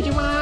Luigi Wow!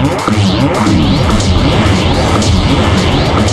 Thank you.